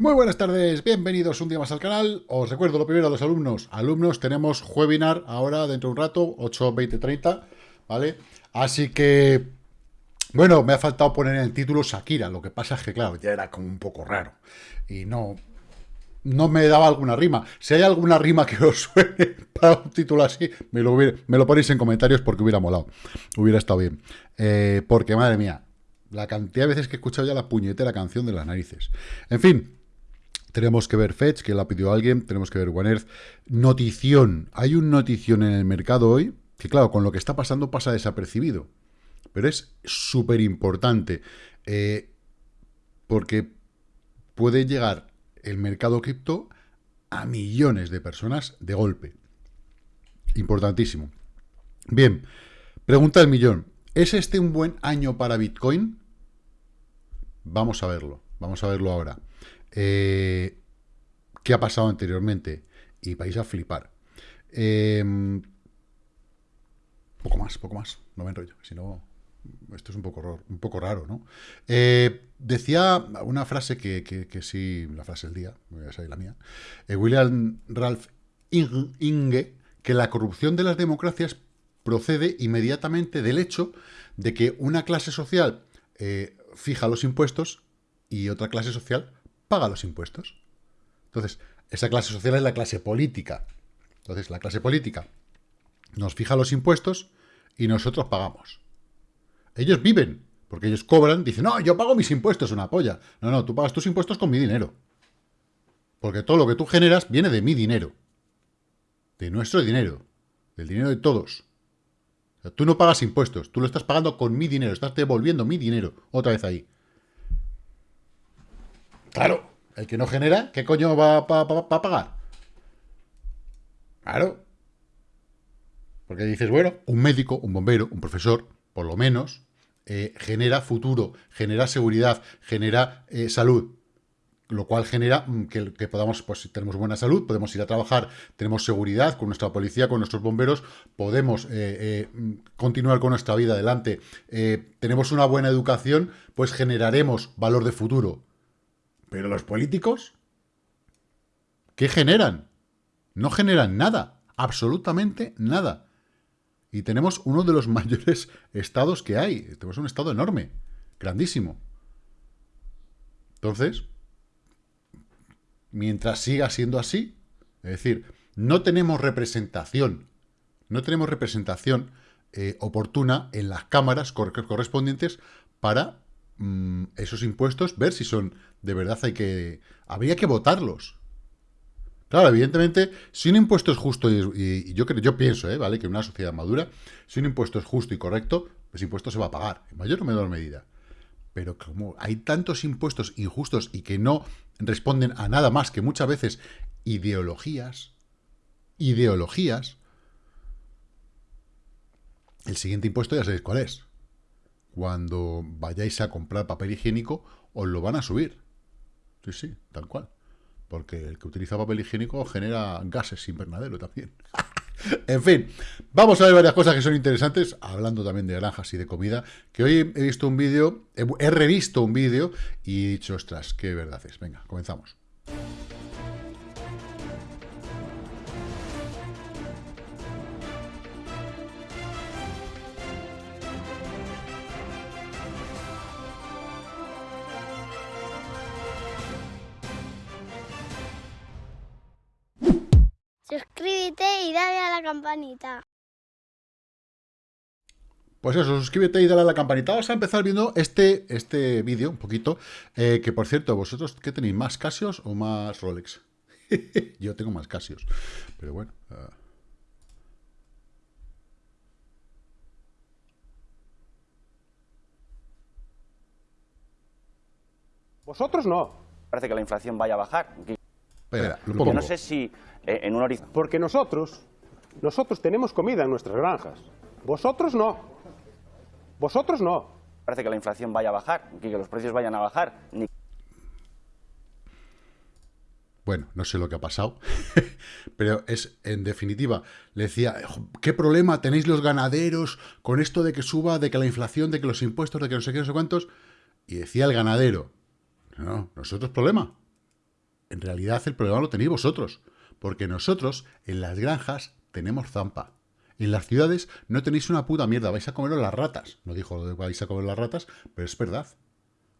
Muy buenas tardes, bienvenidos un día más al canal. Os recuerdo lo primero a los alumnos. Alumnos, tenemos webinar ahora dentro de un rato, 8, 20, 30, ¿vale? Así que, bueno, me ha faltado poner en el título Shakira. Lo que pasa es que, claro, ya era como un poco raro. Y no, no me daba alguna rima. Si hay alguna rima que os suene para un título así, me lo, me lo ponéis en comentarios porque hubiera molado. Hubiera estado bien. Eh, porque, madre mía, la cantidad de veces que he escuchado ya la puñetera canción de las narices. En fin, tenemos que ver Fetch, que la pidió alguien, tenemos que ver One Earth. Notición. Hay un notición en el mercado hoy, que claro, con lo que está pasando pasa desapercibido. Pero es súper importante. Eh, porque puede llegar el mercado cripto a millones de personas de golpe. Importantísimo. Bien, pregunta del millón. ¿Es este un buen año para Bitcoin? Vamos a verlo. Vamos a verlo ahora. Eh, ¿Qué ha pasado anteriormente? Y vais a flipar. Em, poco más, poco más. No me enrollo, si no... Esto es un poco, un poco raro, ¿no? Eh, decía una frase que, sí, la frase del día, voy a salir la mía, eh, William Ralph Inge, que la corrupción de las democracias procede inmediatamente del hecho de que una clase social fija los impuestos y otra clase social paga los impuestos. Entonces, esa clase social es la clase política. Entonces, la clase política nos fija los impuestos y nosotros pagamos. Ellos viven, porque ellos cobran, dicen, no, yo pago mis impuestos, una polla. No, no, tú pagas tus impuestos con mi dinero. Porque todo lo que tú generas viene de mi dinero. De nuestro dinero. Del dinero de todos. tú no pagas impuestos, tú lo estás pagando con mi dinero, estás devolviendo mi dinero otra vez ahí. Claro, el que no genera, ¿qué coño va a pagar? Claro. Porque dices, bueno, un médico, un bombero, un profesor, por lo menos, eh, genera futuro, genera seguridad, genera eh, salud. Lo cual genera mm, que, podamos, pues si tenemos buena salud, podemos ir a trabajar, tenemos seguridad con nuestra policía, con nuestros bomberos, podemos eh, mm, continuar con nuestra vida adelante, tenemos una buena educación, pues generaremos valor de futuro. Pero los políticos, ¿qué generan? No generan nada, absolutamente nada. Y tenemos uno de los mayores estados que hay. Tenemos un estado enorme, grandísimo. Entonces, mientras siga siendo así, es decir, no tenemos representación, no tenemos representación eh, oportuna en las cámaras correspondientes para mm, esos impuestos, ver si son de verdad hay que... Habría que votarlos. Claro, evidentemente, si un impuesto es justo, y, yo, creo, yo pienso, ¿eh? ¿vale? Que en una sociedad madura, si un impuesto es justo y correcto, ese impuesto se va a pagar, en mayor o menor medida. Pero como hay tantos impuestos injustos y que no responden a nada más que muchas veces ideologías, ideologías, el siguiente impuesto ya sabéis cuál es. Cuando vayáis a comprar papel higiénico, os lo van a subir. Sí, sí, tal cual. Porque el que utiliza papel higiénico genera gases invernadero también. en fin, vamos a ver varias cosas que son interesantes, hablando también de granjas y de comida, que hoy he visto un vídeo, he, revisto un vídeo y he dicho, ostras, qué verdad es. Venga, comenzamos. Campanita. Pues eso, suscríbete y dale a la campanita. Vamos a empezar viendo este, este vídeo un poquito. Eh, que por cierto, ¿vosotros qué tenéis? ¿Más Casios o más Rolex? Yo tengo más Casios. Pero bueno. Uh... Vosotros no. Parece que la inflación vaya a bajar. Espera, no sé si eh, en un horizonte... Porque nosotros, nosotros tenemos comida en nuestras granjas. Vosotros no. Vosotros no. Parece que la inflación vaya a bajar, que los precios vayan a bajar. Bueno, no sé lo que ha pasado, pero es, en definitiva, le decía, ¿qué problema tenéis los ganaderos con esto de que suba, de que la inflación, de que los impuestos, de que no sé qué, no sé cuántos? Y decía el ganadero, no, nosotros problema. en realidad el problema lo tenéis vosotros, porque nosotros en las granjas tenemos zampa. En las ciudades no tenéis una puta mierda, vais a comer las ratas. No dijo que vais a comer las ratas, pero es verdad.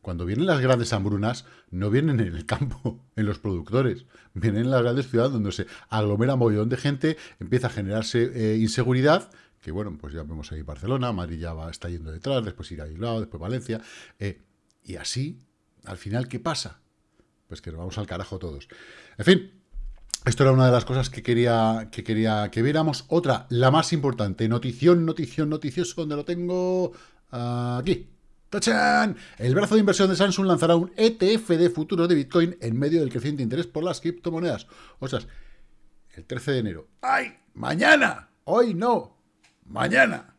Cuando vienen las grandes hambrunas, no vienen en el campo, en los productores. Vienen en las grandes ciudades donde se aglomera un montón de gente, empieza a generarse eh, inseguridad, que bueno, pues ya vemos ahí Barcelona, Madrid ya va, está yendo detrás, después irá a después Valencia. Eh, y así, al final, ¿qué pasa? Pues que nos vamos al carajo todos. En fin, esto era una de las cosas que quería que, quería que viéramos. Otra, la más importante, notición, notición, noticioso, donde lo tengo aquí. ¡Tachan! El brazo de inversión de Samsung lanzará un ETF de futuro de Bitcoin en medio del creciente interés por las criptomonedas. O sea, el 13 de enero. ¡Ay! ¡Mañana! Hoy no. Mañana.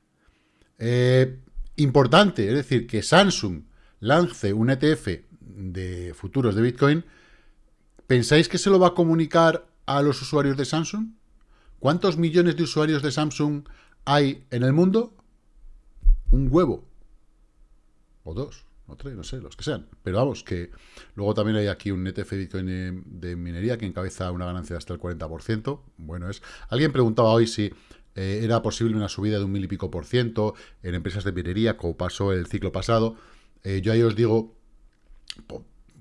Eh, importante, es decir, que Samsung lance un ETF de futuros de Bitcoin. ¿Pensáis que se lo va a comunicar a los usuarios de Samsung? ¿Cuántos millones de usuarios de Samsung hay en el mundo? Un huevo. O dos, o tres, no sé, los que sean. Pero vamos, que luego también hay aquí un ETF Bitcoin de minería que encabeza una ganancia de hasta el 40%. Bueno, es... Alguien preguntaba hoy si eh, era posible una subida de un mil y pico por ciento en empresas de minería, como pasó el ciclo pasado. Eh, yo ahí os digo,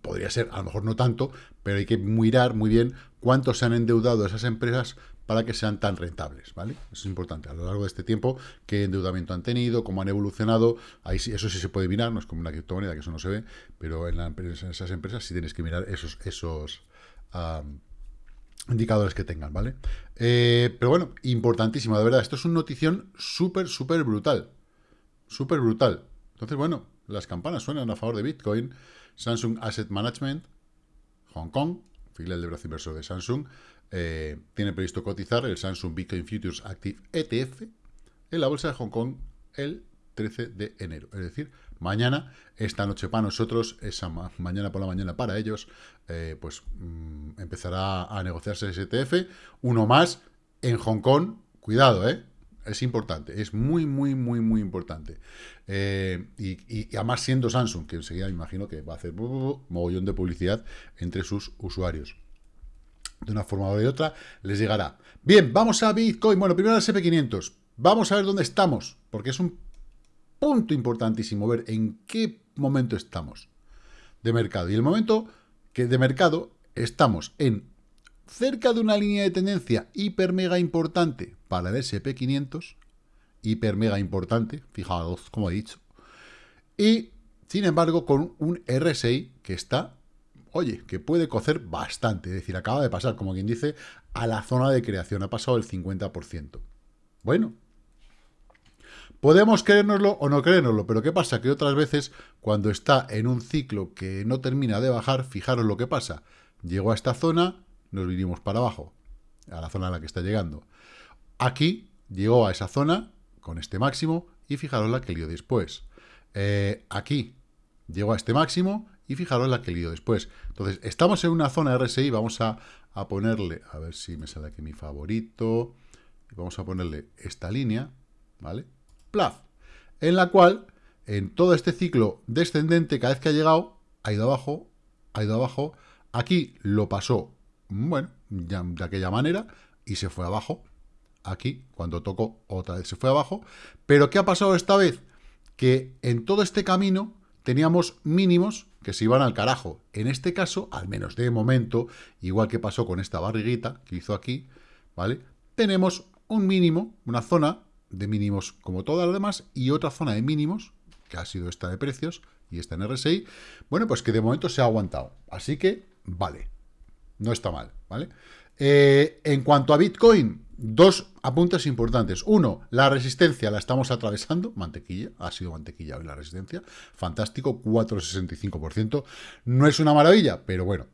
podría ser, a lo mejor no tanto, pero hay que mirar muy bien cuánto se han endeudado esas empresas para que sean tan rentables, ¿vale? Eso es importante, a lo largo de este tiempo, qué endeudamiento han tenido, cómo han evolucionado, ahí sí, eso sí se puede mirar, no es como una criptomoneda, que eso no se ve, pero en, esas empresas sí tienes que mirar esos, esos indicadores que tengan, ¿vale? Eh, pero bueno, importantísimo, de verdad, esto es una notición súper, súper brutal, súper brutal. Entonces, bueno, las campanas suenan a favor de Bitcoin, Samsung Asset Management, Hong Kong, filial de brazo inversor de Samsung, eh, tiene previsto cotizar el Samsung Bitcoin Futures Active ETF en la bolsa de Hong Kong el 13 de enero. Es decir, mañana, esta noche para nosotros, esa mañana por la mañana para ellos, eh, pues mm, empezará a negociarse ese ETF. Uno más en Hong Kong. Cuidado, ¿eh? Es importante, es muy, muy, muy, muy importante. Eh, y, además siendo Samsung, que enseguida me imagino que va a hacer mogollón de publicidad entre sus usuarios. De una forma o de otra les llegará. Bien, vamos a Bitcoin. Bueno, primero al SP500. Vamos a ver dónde estamos, porque es un punto importantísimo ver en qué momento estamos de mercado. Y el momento que de mercado estamos en cerca de una línea de tendencia hiper mega importante para el SP500, hiper mega importante, fijaos como he dicho, y sin embargo con un RSI que está, oye, que puede cocer bastante, es decir, acaba de pasar, como quien dice, a la zona de creación, ha pasado el 50%. Bueno, Podemos creérnoslo o no creérnoslo, pero ¿qué pasa? Que otras veces, cuando está en un ciclo que no termina de bajar, fijaros lo que pasa. Llegó a esta zona, nos vinimos para abajo, a la zona a la que está llegando. Aquí llegó a esa zona con este máximo y fijaros la que lío después. Eh, aquí llegó a este máximo y fijaros la que lío después. Entonces, estamos en una zona RSI, vamos a, ponerle, a ver si me sale aquí mi favorito, vamos a ponerle esta línea, ¿vale? Plaf, en la cual, en todo este ciclo descendente, cada vez que ha llegado, ha ido abajo, ha ido abajo, aquí lo pasó bueno, de aquella manera, y se fue abajo. Aquí, cuando tocó, otra vez se fue abajo. Pero, ¿qué ha pasado esta vez? Que en todo este camino teníamos mínimos que se iban al carajo. En este caso, al menos de momento, igual que pasó con esta barriguita que hizo aquí, ¿vale? Tenemos un mínimo, una zona de mínimos como todas las demás, y otra zona de mínimos, que ha sido esta de precios, y esta en RSI, bueno, pues que de momento se ha aguantado. Así que, vale, no está mal, ¿vale? Eh, en cuanto a Bitcoin, dos apuntes importantes. Uno, la resistencia la estamos atravesando, mantequilla, ha sido mantequilla hoy la resistencia, fantástico, 4,65%. No es una maravilla, pero bueno.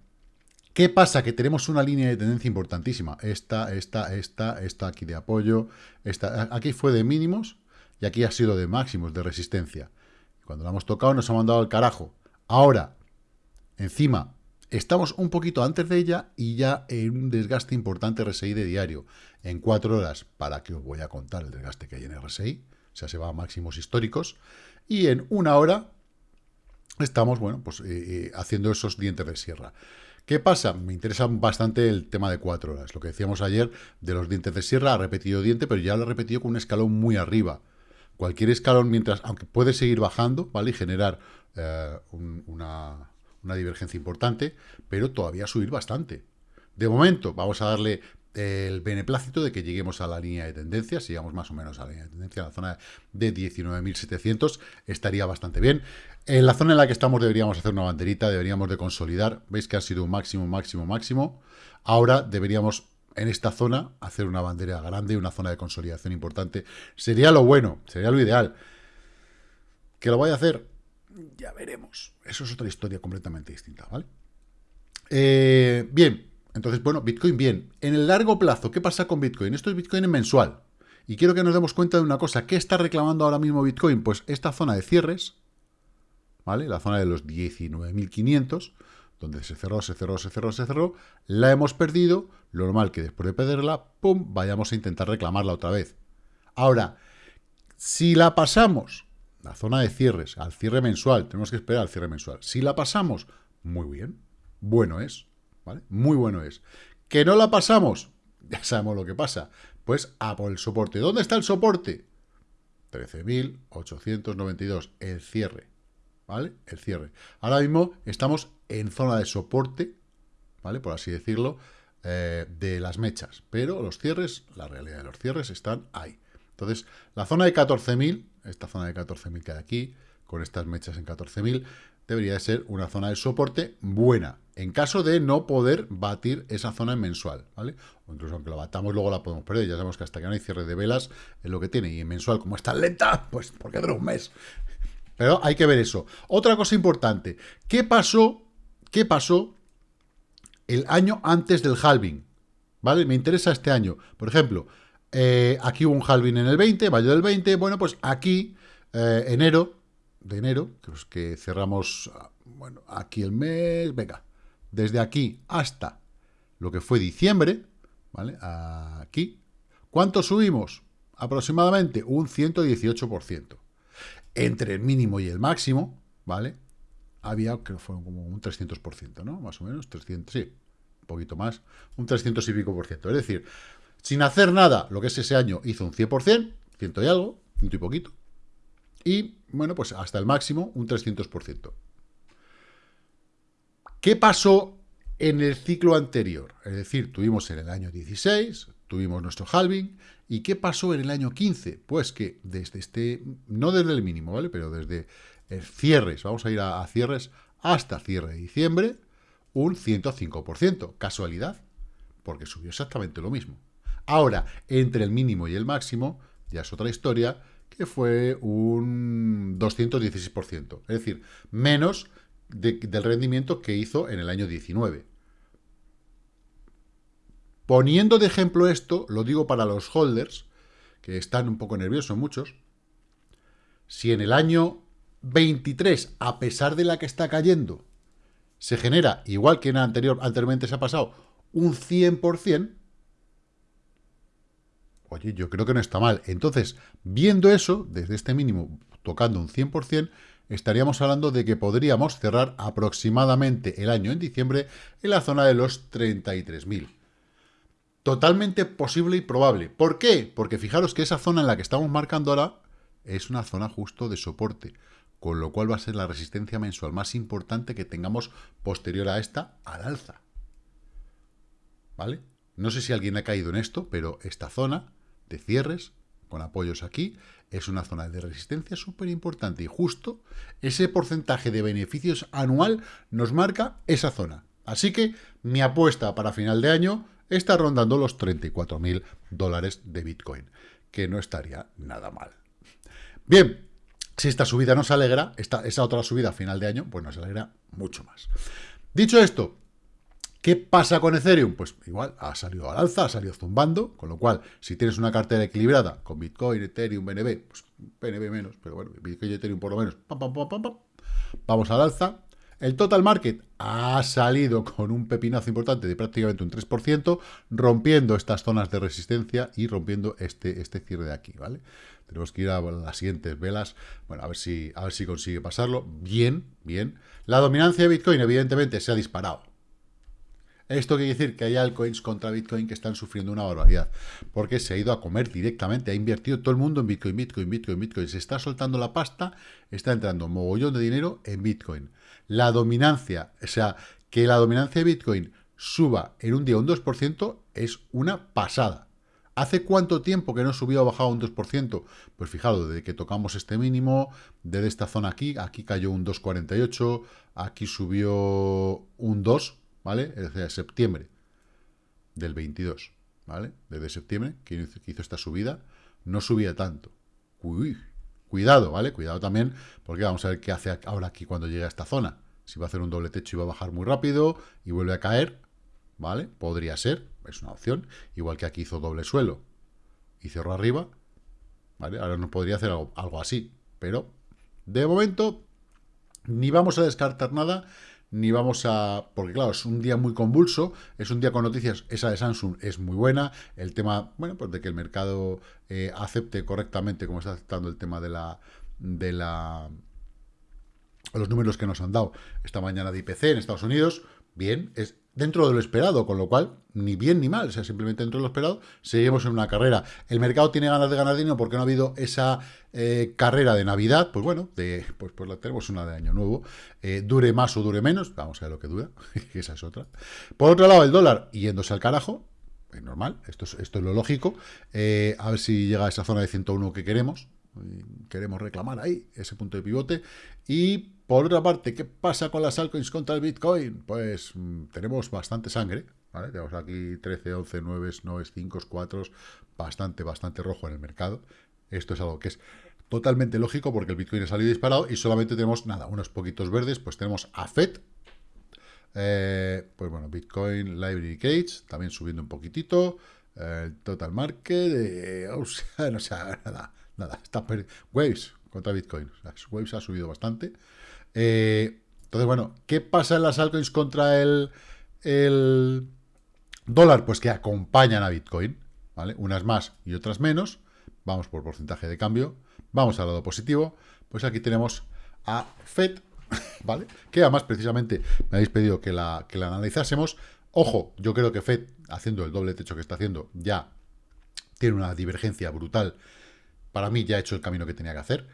¿Qué pasa? Que tenemos una línea de tendencia importantísima. Esta, esta, esta, esta aquí de apoyo, esta, aquí fue de mínimos y aquí ha sido de máximos, de resistencia. Cuando la hemos tocado nos ha mandado al carajo. Ahora, encima, Estamos un poquito antes de ella y ya en un desgaste importante RSI de diario. En cuatro horas, para que os voy a contar el desgaste que hay en RSI, o sea, se va a máximos históricos. Y en una hora estamos, bueno, pues eh, eh, haciendo esos dientes de sierra. ¿Qué pasa? Me interesa bastante el tema de cuatro horas. Lo que decíamos ayer de los dientes de sierra, ha repetido diente, pero ya lo ha repetido con un escalón muy arriba. Cualquier escalón, mientras, aunque puede seguir bajando, ¿vale? Y generar eh, una, una divergencia importante, pero todavía subir bastante. De momento, vamos a darle el beneplácito de que lleguemos a la línea de tendencia, si llegamos más o menos a la línea de tendencia, a la zona de 19.700, estaría bastante bien. En la zona en la que estamos deberíamos hacer una banderita, deberíamos de consolidar, veis que ha sido un máximo, máximo, máximo, ahora deberíamos en esta zona hacer una bandera grande, una zona de consolidación importante, sería lo bueno, sería lo ideal. ¿Que lo vaya a hacer? Ya veremos, eso es otra historia completamente distinta, ¿vale? Eh, bien, entonces, bueno, Bitcoin bien. En el largo plazo, ¿qué pasa con Bitcoin? Esto es Bitcoin en mensual. Y quiero que nos demos cuenta de una cosa. ¿Qué está reclamando ahora mismo Bitcoin? Pues esta zona de cierres, ¿vale? La zona de los 19.500, donde se cerró, se cerró, se cerró, se cerró. La hemos perdido. Lo normal que después de perderla, ¡pum!, vayamos a intentar reclamarla otra vez. Ahora, si la pasamos, la zona de cierres, al cierre mensual, tenemos que esperar al cierre mensual. Si la pasamos, muy bien, bueno es. Muy bueno es. ¿Que no la pasamos? Ya sabemos lo que pasa. Pues a por el soporte. ¿Dónde está el soporte? 13.892, el cierre. ¿Vale? El cierre. Ahora mismo estamos en zona de soporte, ¿vale? Por así decirlo, eh, de las mechas. Pero los cierres, la realidad de los cierres están ahí. Entonces, la zona de 14.000, esta zona de 14.000 que hay aquí, con estas mechas en 14.000, debería de ser una zona de soporte buena, en caso de no poder batir esa zona en mensual, ¿vale? O incluso aunque la batamos, luego la podemos perder. Ya sabemos que hasta que no hay cierre de velas es lo que tiene. Y en mensual, como está lenta, pues porque dura un mes. Pero hay que ver eso. Otra cosa importante. ¿Qué pasó? ¿Qué pasó el año antes del halving? ¿Vale? Me interesa este año. Por ejemplo, eh, aquí hubo un halving en el 20, mayo del 20. Bueno, pues aquí, eh, enero, de enero, que cerramos, bueno, aquí el mes, venga, desde aquí hasta lo que fue diciembre, ¿vale? Aquí, ¿cuánto subimos? Aproximadamente un 118%. Entre el mínimo y el máximo, ¿vale? Había, que fue como un 300%, ¿no? Más o menos, 300, sí, un poquito más, un 300 y pico por ciento. Es decir, sin hacer nada, lo que es ese año hizo un 100%, ciento y algo, ciento y poquito, y, bueno, pues hasta el máximo, un 300%. ¿Qué pasó en el ciclo anterior? Es decir, tuvimos en el año 16, tuvimos nuestro halving, ¿y qué pasó en el año 15? Pues que desde este, no desde el mínimo, ¿vale? Pero desde el cierres, vamos a ir a, a cierres hasta cierre de diciembre, un 105%. ¿Casualidad? Porque subió exactamente lo mismo. Ahora, entre el mínimo y el máximo, ya es otra historia, que fue un 216%, es decir, menos del rendimiento que hizo en el año 19. Poniendo de ejemplo esto, lo digo para los holders, que están un poco nerviosos muchos, si en el año 23, a pesar de la que está cayendo, se genera, igual que en anterior, anteriormente se ha pasado, un 100%, Oye, yo creo que no está mal. Entonces, viendo eso, desde este mínimo, tocando un 100%, estaríamos hablando de que podríamos cerrar aproximadamente el año en diciembre en la zona de los 33.000. Totalmente posible y probable. ¿Por qué? Porque fijaros que esa zona en la que estamos marcando ahora es una zona justo de soporte, con lo cual va a ser la resistencia mensual más importante que tengamos posterior a esta al alza. ¿Vale? No sé si alguien ha caído en esto, pero esta zona de cierres, con apoyos aquí, es una zona de resistencia súper importante y justo ese porcentaje de beneficios anual nos marca esa zona. Así que mi apuesta para final de año está rondando los 34.000 dólares de Bitcoin, que no estaría nada mal. Bien, si esta subida nos alegra, esta, esa otra subida a final de año, pues nos alegra mucho más. Dicho esto, ¿Qué pasa con Ethereum? Pues igual, ha salido al alza, ha salido zumbando, con lo cual, si tienes una cartera equilibrada con Bitcoin, Ethereum, BNB, pues BNB menos, pero bueno, Bitcoin y Ethereum por lo menos, vamos al alza. El total market ha salido con un pepinazo importante de prácticamente un 3%, rompiendo estas zonas de resistencia y rompiendo este, este cierre de aquí, ¿vale? Tenemos que ir a las siguientes velas, bueno, a ver si, a ver si consigue pasarlo. Bien, bien. La dominancia de Bitcoin, evidentemente, se ha disparado Esto quiere decir que hay altcoins contra Bitcoin que están sufriendo una barbaridad, porque se ha ido a comer directamente, ha invertido todo el mundo en Bitcoin, Bitcoin, Bitcoin, Bitcoin, se está soltando la pasta, está entrando mogollón de dinero en Bitcoin. La dominancia, o sea, que la dominancia de Bitcoin suba en un día un 2% es una pasada. ¿Hace cuánto tiempo que no subió o bajado un 2%? Pues fijaros, desde que tocamos este mínimo, desde esta zona aquí, aquí cayó un 2,48, aquí subió un 2, ¿vale? Desde septiembre del 22, ¿vale? Desde septiembre, que hizo esta subida, no subía tanto. Cuidado, ¿vale? Cuidado también, porque vamos a ver qué hace ahora aquí cuando llegue a esta zona. Si va a hacer un doble techo y va a bajar muy rápido y vuelve a caer, ¿vale? Podría ser, es una opción. Igual que aquí hizo doble suelo y cerró arriba, ¿vale? Ahora no podría hacer algo así, pero de momento ni vamos a descartar nada, ni vamos a... Porque claro, es un día muy convulso, es un día con noticias, esa de Samsung es muy buena, el tema, bueno, pues de que el mercado eh, acepte correctamente, como está aceptando el tema de la... de la los números que nos han dado esta mañana de IPC en Estados Unidos, bien, es dentro de lo esperado, con lo cual, ni bien ni mal, o sea, simplemente dentro de lo esperado, seguimos en una carrera. El mercado tiene ganas de ganar dinero porque no ha habido esa eh, carrera de Navidad, pues bueno, pues, pues la tenemos una de Año Nuevo, eh, dure más o dure menos, vamos a ver lo que dura, esa es otra. Por otro lado, el dólar yéndose al carajo, es normal, esto es, esto es lo lógico, eh, a ver si llega a esa zona de 101 que queremos, queremos reclamar ahí ese punto de pivote, y por otra parte, ¿qué pasa con las altcoins contra el Bitcoin? Pues mm, tenemos bastante sangre, ¿vale? Tenemos aquí 13, 11, 9, 9, 5, 4, bastante, bastante rojo en el mercado. Esto es algo que es totalmente lógico porque el Bitcoin ha salido disparado y solamente tenemos, nada, unos poquitos verdes, pues tenemos a FED, eh, pues bueno, Bitcoin Library Cage, también subiendo un poquitito, el Total Market, eh, sea, no sé, nada, nada, está Waves contra Bitcoin, sea, Waves ha subido bastante, eh, entonces, bueno, ¿qué pasa en las altcoins contra el, el dólar? Pues que acompañan a Bitcoin, ¿vale? Unas más y otras menos. Vamos por porcentaje de cambio. Vamos al lado positivo. Pues aquí tenemos a FED, ¿vale? Que además precisamente me habéis pedido que la, que la analizásemos. Ojo, yo creo que FED, haciendo el doble techo que está haciendo, ya tiene una divergencia brutal. Para mí ya ha hecho el camino que tenía que hacer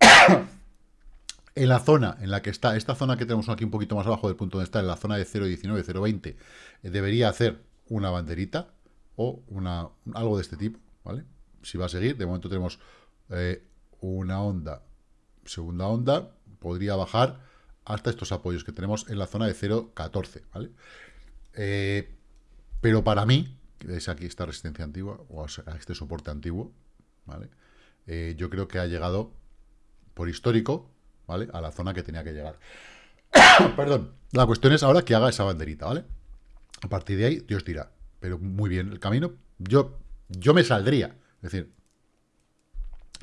en la zona en la que está, esta zona que tenemos aquí un poquito más abajo del punto donde está, en la zona de 0.19, 0.20, eh, debería hacer una banderita o una, algo de este tipo, ¿vale? Si va a seguir, de momento tenemos eh, una onda, segunda onda, podría bajar hasta estos apoyos que tenemos en la zona de 0.14, ¿vale? Eh, pero para mí, es aquí esta resistencia antigua, o este soporte antiguo, ¿vale? yo creo que ha llegado por histórico, ¿vale? A la zona que tenía que llegar. Perdón. La cuestión es ahora que haga esa banderita, ¿vale? A partir de ahí, Dios dirá. Pero muy bien, el camino, yo, yo me saldría. Es decir,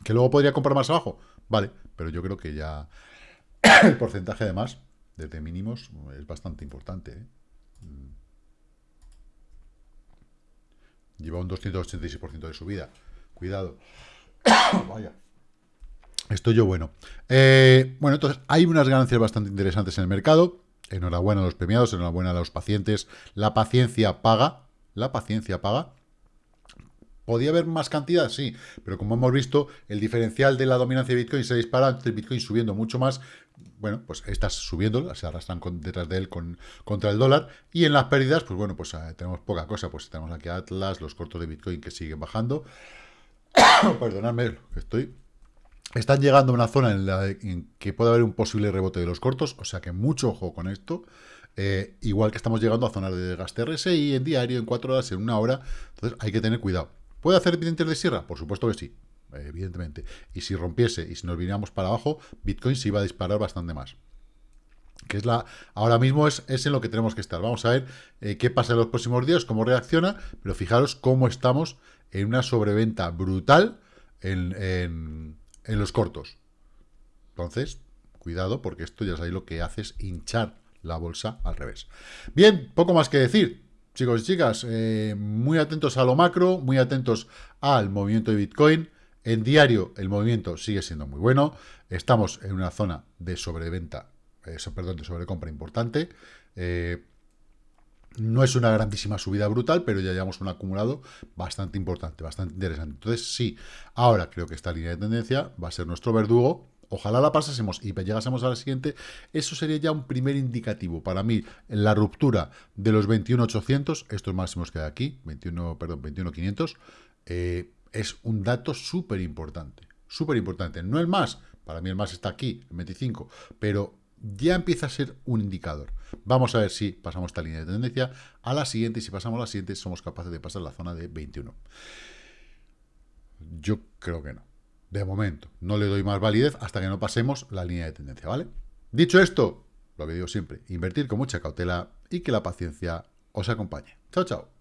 que luego podría comprar más abajo, vale, pero yo creo que ya el porcentaje de más, desde mínimos, es bastante importante. ¿eh? Mm. Lleva un 286% de subida. Cuidado. Vaya. Estoy yo bueno. Eh, bueno, entonces hay unas ganancias bastante interesantes en el mercado. Enhorabuena a los premiados, enhorabuena a los pacientes. La paciencia paga. La paciencia paga. ¿Podía haber más cantidad? Sí, pero como hemos visto, el diferencial de la dominancia de Bitcoin se dispara, el Bitcoin subiendo mucho más, bueno, pues estas subiendo, se arrastran detrás de él con, contra el dólar, y en las pérdidas, pues bueno, pues eh, tenemos poca cosa, pues tenemos aquí Atlas, los cortos de Bitcoin que siguen bajando. Perdonadme, estoy están llegando a una zona en la que puede haber un posible rebote de los cortos, o sea que mucho ojo con esto. Eh, igual que estamos llegando a zonas de gasto RSI en diario, en cuatro horas, en una hora. Entonces hay que tener cuidado. ¿Puede hacer dientes de sierra? Por supuesto que sí, evidentemente. Y si rompiese y si nos viniéramos para abajo, Bitcoin se iba a disparar bastante más. Que es la. Ahora mismo es, es en lo que tenemos que estar. Vamos a ver eh, qué pasa en los próximos días, cómo reacciona, pero fijaros cómo estamos en una sobreventa brutal en en los cortos. Entonces, cuidado, porque esto ya sabéis lo que hace es hinchar la bolsa al revés. Bien, poco más que decir. Chicos y chicas, eh, muy atentos a lo macro, muy atentos al movimiento de Bitcoin. En diario el movimiento sigue siendo muy bueno. Estamos en una zona de sobreventa, eh, perdón, de sobrecompra importante. Eh, No es una grandísima subida brutal, pero ya llevamos un acumulado bastante importante, bastante interesante. Entonces, sí, ahora creo que esta línea de tendencia va a ser nuestro verdugo. Ojalá la pasásemos y llegásemos a la siguiente. Eso sería ya un primer indicativo. Para mí, la ruptura de los 21.800, estos máximos que hay aquí, 21, perdón, 21.500, eh, es un dato súper importante. Súper importante. No el más, para mí el más está aquí, en 25, pero ya empieza a ser un indicador. Vamos a ver si pasamos esta línea de tendencia a la siguiente y si pasamos a la siguiente somos capaces de pasar la zona de 21. Yo creo que no. De momento, no le doy más validez hasta que no pasemos la línea de tendencia, ¿vale? Dicho esto, lo que digo siempre, invertir con mucha cautela y que la paciencia os acompañe. Chao, chao.